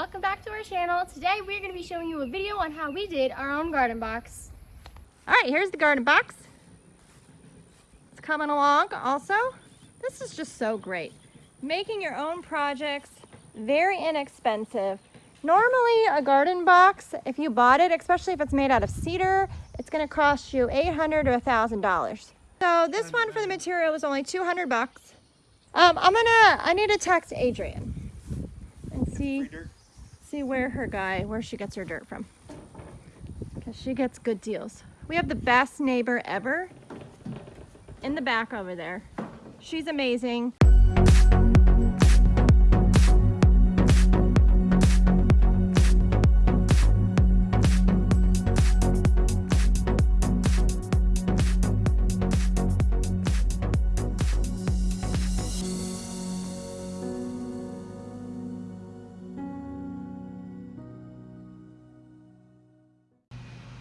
welcome back to our channel. Today we're going to be showing you a video on how we did our own garden box. All right, here's the garden box. It's coming along also. This is just so great. Making your own projects, very inexpensive. Normally a garden box, if you bought it, especially if it's made out of cedar, it's gonna cost you 800 to $1,000. So this one for the material was only 200 bucks. Um, I'm gonna, I need to text Adrian and see, see where her guy, where she gets her dirt from. Because she gets good deals. We have the best neighbor ever in the back over there. She's amazing.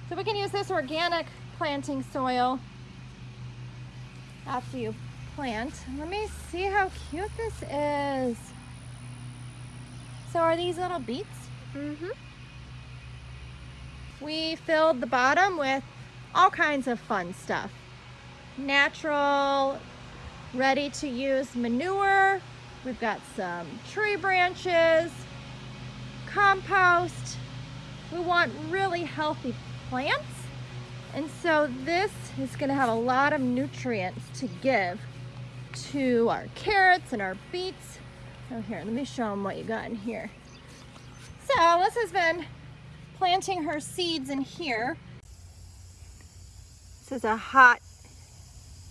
So we can use this organic planting soil after you plant. Let me see how cute this is. So are these little beets? Mm-hmm. We filled the bottom with all kinds of fun stuff. Natural, ready to use manure. We've got some tree branches, compost. We want really healthy plants. And so this is gonna have a lot of nutrients to give to our carrots and our beets. Oh, here, let me show them what you got in here. So Alyssa has been planting her seeds in here. This is a hot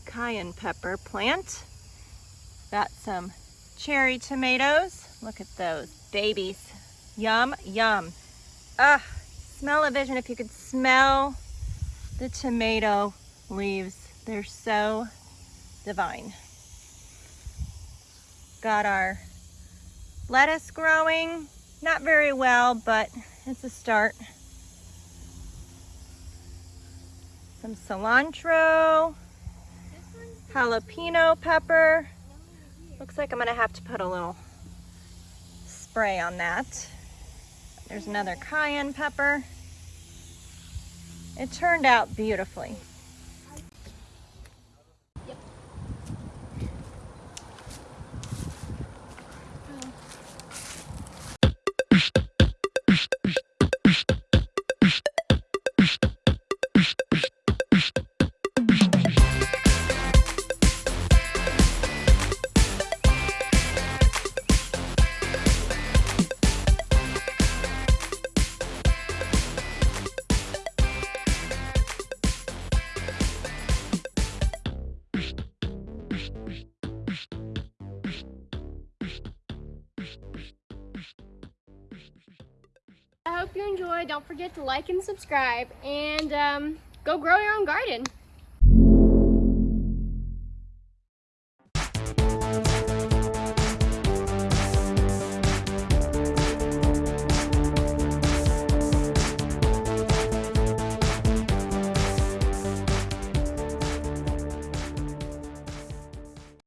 cayenne pepper plant. Got some cherry tomatoes. Look at those babies. Yum, yum. Ah, smell of vision if you could smell the tomato leaves. They're so divine. Got our lettuce growing. Not very well, but it's a start. Some cilantro, jalapeno pepper. Looks like I'm gonna have to put a little spray on that. There's another cayenne pepper. It turned out beautifully. Hope you enjoy. Don't forget to like and subscribe and um, go grow your own garden.